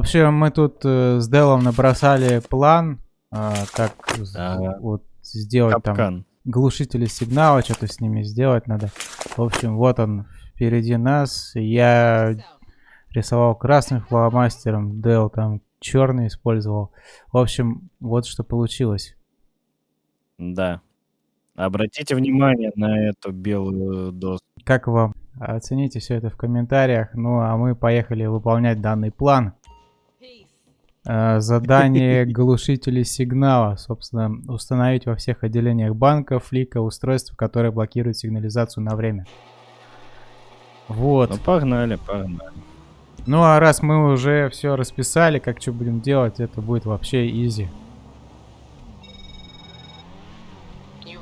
общем, мы тут э, с Делом набросали план, э, как Ага. вот сделать там Капкан. глушители сигнала, что-то с ними сделать надо. В общем, вот он впереди нас. Я рисовал красным фломастером, Дел там черный использовал. В общем, вот что получилось. Да. Обратите внимание на эту белую доску. Как вам? Оцените все это в комментариях. Ну, а мы поехали выполнять данный план. Э, Задание глушителей сигнала. Собственно, установить во всех отделениях банка, флика, устройства, которые блокируют сигнализацию на время. Вот. Ну, погнали, погнали. Ну, а раз мы уже все расписали, как что будем делать, это будет вообще изи.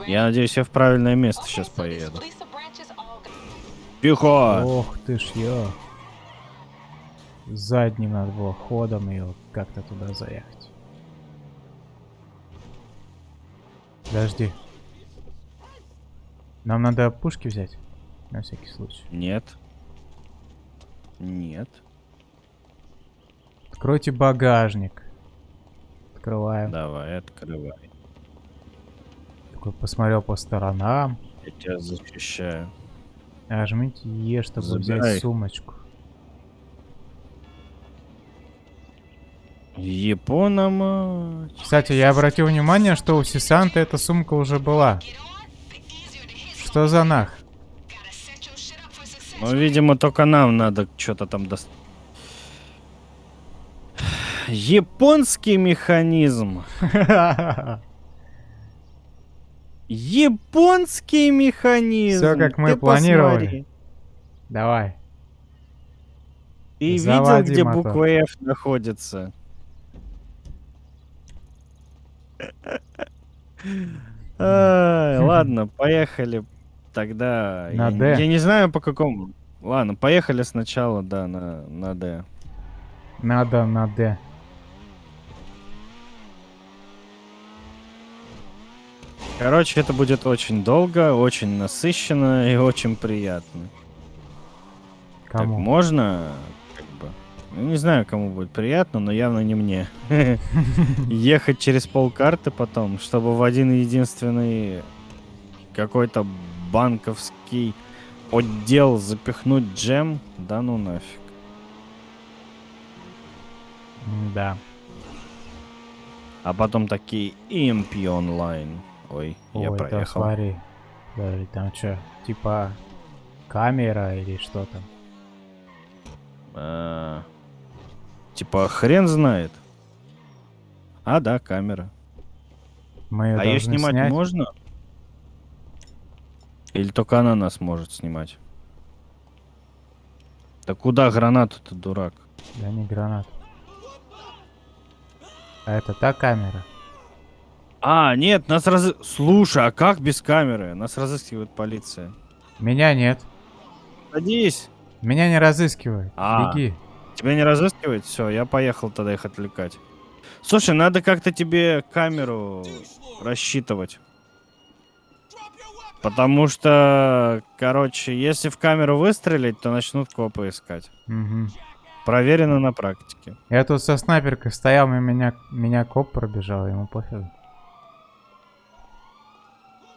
Я надеюсь, я в правильное место сейчас поеду. Тихо! Ох ты ж ё. Задним надо было ходом ее как-то туда заехать. Подожди. Нам надо пушки взять. На всякий случай. Нет. Нет. Откройте багажник. Открываем. Давай, открывай. Такой посмотрел по сторонам. Я тебя защищаю. Нажмите Е, чтобы Забирай. взять сумочку. Япона мать. Кстати, я обратил внимание, что у Сисанта эта сумка уже была. Что за нах? Ну, видимо, только нам надо что-то там достать. Японский механизм. Японский механизм. Всё, как мы Ты планировали. посмотри. Давай. Ты видел, Заводи где мотор. буква F находится? Ладно, поехали тогда. На я, D. я не знаю по какому. Ладно, поехали сначала, да, на, на D. Надо на Д. Короче, это будет очень долго, очень насыщенно и очень приятно. Так, Кому? можно, бы, ну, не знаю, кому будет приятно, но явно не мне. Ехать через полкарты потом, чтобы в один единственный какой-то банковский отдел запихнуть джем, да ну нафиг. Да. А потом такие EMP онлайн. Ой, я Ой, да проехал. смотри. Подожди, там что? Типа камера или что там? А, Типа хрен знает. А, да, камера. Мы А ее снимать снять. можно? Или только она нас может снимать? Да куда гранату-то, дурак? Да не гранат. А это та камера? А, нет, нас раз... Слушай, а как без камеры? Нас разыскивает полиция. Меня нет. Садись. Меня не разыскивают. А. Беги. Тебя не разыскивает? Все, я поехал тогда их отвлекать. Слушай, надо как-то тебе камеру рассчитывать. Потому что, короче, если в камеру выстрелить, то начнут копы искать. Мгм. Проверено на практике. Я тут со снайперкой стоял, и меня, меня коп пробежал, ему пофигу.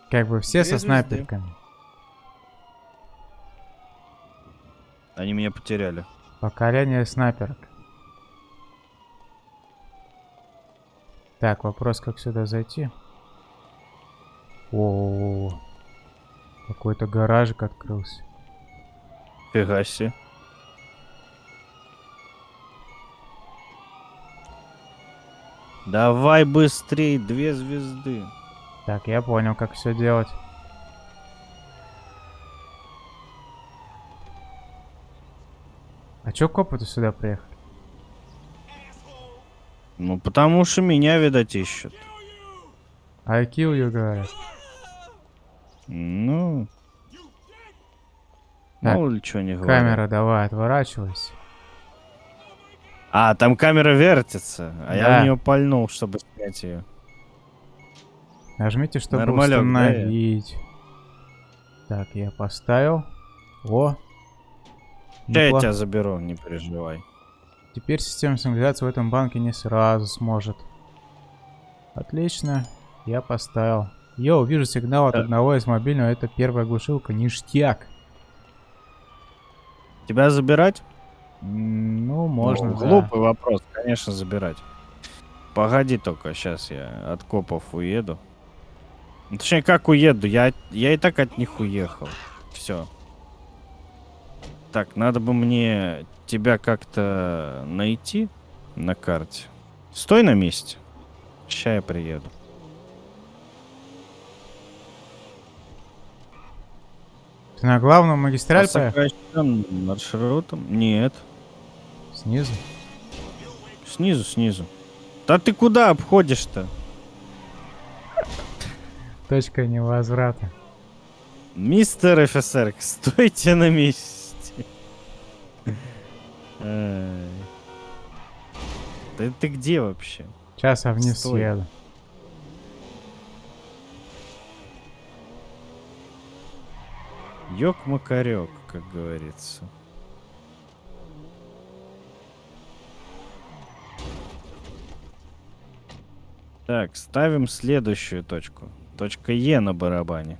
Как бы все Две со звезды. снайперками. Они меня потеряли. Поколение снайперок. Так, вопрос, как сюда зайти? О, какой-то гаражик открылся. Фига себе. Давай быстрей, две звезды. Так, я понял, как все делать. А чё копы-то сюда приехали? Ну, потому что меня, видать, ищут. I kill you, говорят. Ну... Так, ли что не говорят. Камера, давай, отворачивайся. А, там камера вертится, а я Да. в нее пальнул, чтобы снять ее. Нажмите, чтобы Нормалек, да, я? установить. Так, я поставил. О. Я Неплохо. тебя заберу, не переживай. Теперь система сигнализации в этом банке не сразу сможет. Отлично. Я поставил. Йоу, вижу сигнал от Да. одного из мобильного. Это первая глушилка. Ништяк. Тебя забирать? М, Ну, можно, Ну, да. Глупый вопрос, конечно, забирать. Погоди только, сейчас я от копов уеду. Ну, Точнее, как уеду? Я, я и так от них уехал. Все. Так, надо бы мне тебя как-то найти на карте. Стой на месте. Сейчас я приеду. Ты на главную По магистраль поехал? сокращенным маршрутам? Нет. Снизу? Снизу, снизу. Да ты куда обходишь-то? Точка невозврата. Мистер офицер, стойте на месте. Ай. Да ты где вообще? Сейчас я вниз Стой. съеду. Ёк-макарёк, как говорится. Так, ставим следующую точку. Точка Е на барабане.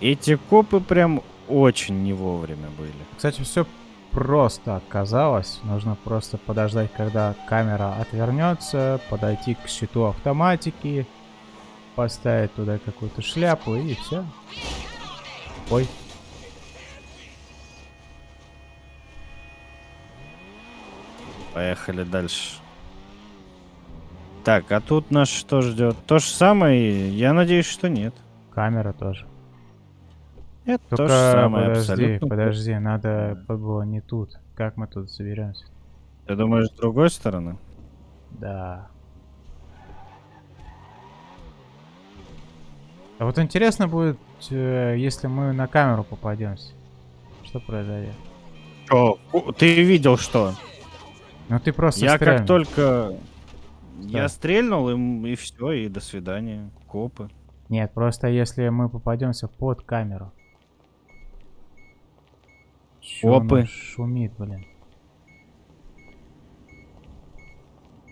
Эти копы прям очень не вовремя были. Кстати, все просто оказалось. Нужно просто подождать, когда камера отвернется, подойти к щиту автоматики, поставить туда какую-то шляпу и все. Ой, Поехали дальше. Так, а тут нас что ждет? То же самое? Я надеюсь, что нет. камера тоже. Нет, то Только же самое подожди, абсолютно. подожди, надо было не тут. Как мы тут соберемся? Ты думаешь, с другой стороны? Да. А вот интересно будет, э, если мы на камеру попадемся. Что произойдет? Ку- Ты видел что? Ну ты просто Я стрельнул. как только... Я Да. стрельнул, им, и все, и до свидания. Копы. Нет, просто если мы попадемся под камеру. Чё Опы. шумит, блин.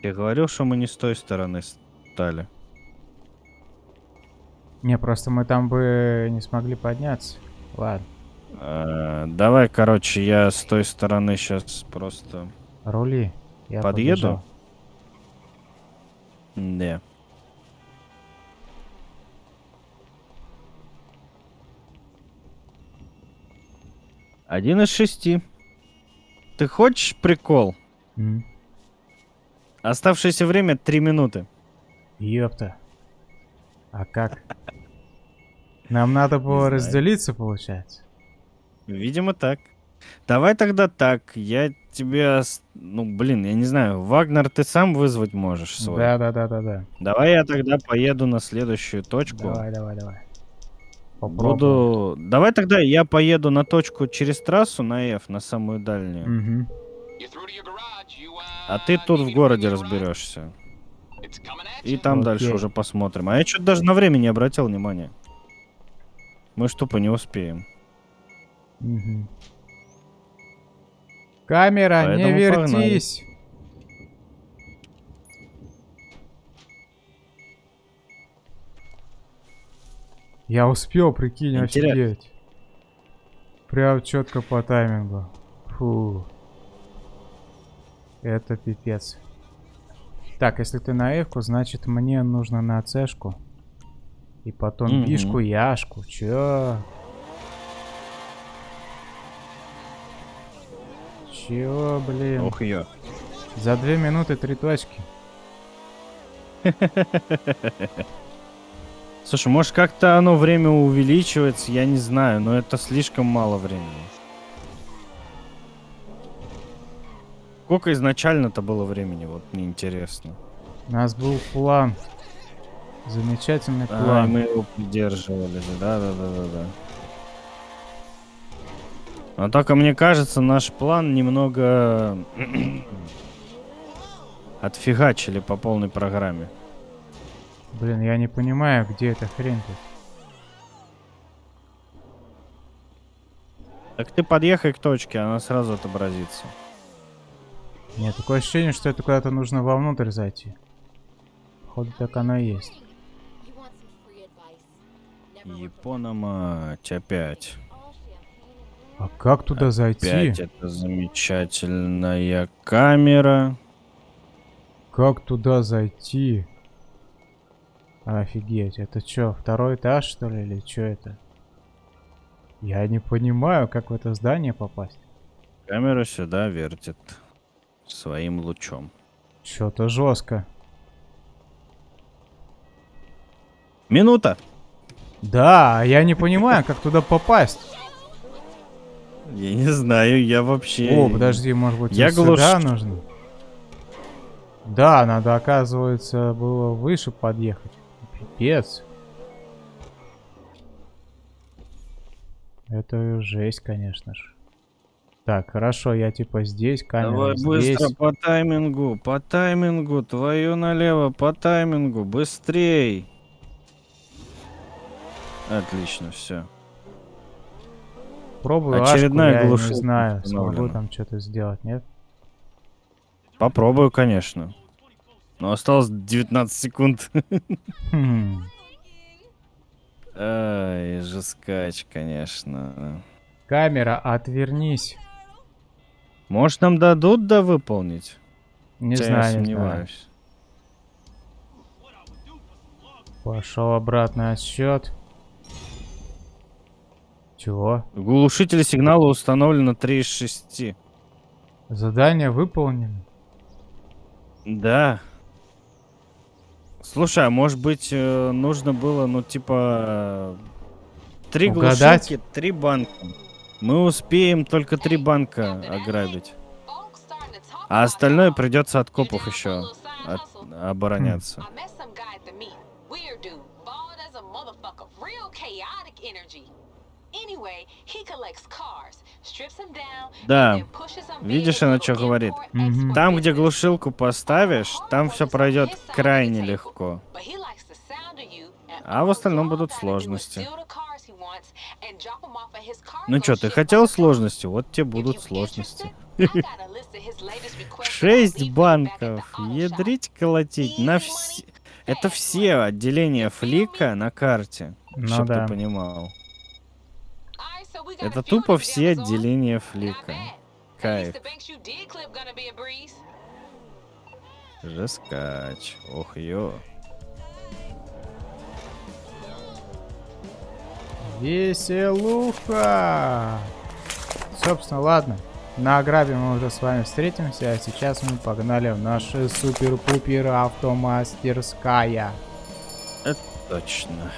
Я говорил, что мы не с той стороны стали. Не, просто мы там бы не смогли подняться. Ладно, Э, давай, короче, я с той стороны сейчас просто... рули. Я Подъеду? побежал. Да. Один из шести. Ты хочешь прикол? М, Оставшееся время три минуты. Ёпта. А как? Нам надо было разделиться, получается? Видимо, так. Давай тогда так. Я тебе... Ну, блин, я не знаю. Вагнер ты сам вызвать можешь свой. Да, да, да, да, да. Давай я тогда поеду на следующую точку. Давай, давай, давай. Попробуем. Буду... Давай тогда я поеду на точку через трассу на F, на самую дальнюю. Мгм. А ты тут в городе разберешься. И там дальше Окей. уже посмотрим. А я что-то даже на время не обратил внимания. Мы ж тупо не успеем. Мгм. Камера, не Поэтому погнали. Я успел, прикинь, офигеть. Прям четко по таймингу. Фу. Это пипец. Так, если ты на F, значит мне нужно на C-шку. И потом Мгм. бишку, яшку. Чё? Чё, блин? Ох ее. За две минуты три точки. Слушай, может как-то оно время увеличивается, я не знаю, но это слишком мало времени. Сколько изначально-то было времени, вот мне интересно. У нас был план. Замечательный А, план. мы его придерживались, да, да, да, да, да. Но только мне кажется, наш план немного отфигачили по полной программе. Блин, я не понимаю, где эта хрень тут. Так ты подъехай к точке, она сразу отобразится. Нет, такое ощущение, что это куда-то нужно вовнутрь зайти. Походу так оно и есть. Япона мать, опять. А как туда зайти? Опять эта замечательная камера. Как туда зайти? Офигеть, это что, второй этаж что ли или что это? Я не понимаю, как в это здание попасть. Камера сюда вертит своим лучом. Что-то жестко. Минута! Да, я не понимаю, как туда попасть. Я не знаю, я вообще... О, подожди, может быть, Я вот сюда глуш- нужно? Да, надо, оказывается, было выше подъехать. Пипец. Это жесть, конечно же. Так, хорошо, я типа здесь, камера Давай здесь. быстро по таймингу, по таймингу, твою налево, по таймингу, быстрей. Отлично, все. Пробую Очередная ашку, я не знаю, смогу там что-то сделать, нет? Попробую, конечно. Но осталось 19 секунд. Хм. Ай, жескач, конечно. Камера, отвернись. Может, нам дадут да выполнить? Не Хотя знаю, я не знаю. сомневаюсь. Пошел обратный отсчет. Чего? Глушители сигнала установлено 3 из 6. Задание выполнено. Да. Слушай, а может быть э, нужно было, ну типа, три Угадать? глушилки, три банка. Мы успеем только три банка ограбить. А остальное придется от копов еще от- обороняться. I Да. Видишь, она чё говорит? Import-export Там, где глушилку поставишь, там все пройдет крайне легко. А в остальном будут сложности. Ну чё, ты хотел сложности? Вот тебе будут сложности. Шесть банков. Ядрить колотить. На вс... Это все отделения флика на карте. Ну чтоб да. ты понимал. Это тупо все отделения флика. Кайф. Жескач. Ох, ё. Веселуха! Собственно, ладно. На ограбе мы уже с вами встретимся, а сейчас мы погнали в нашу супер-пупер автомастерская. Точно.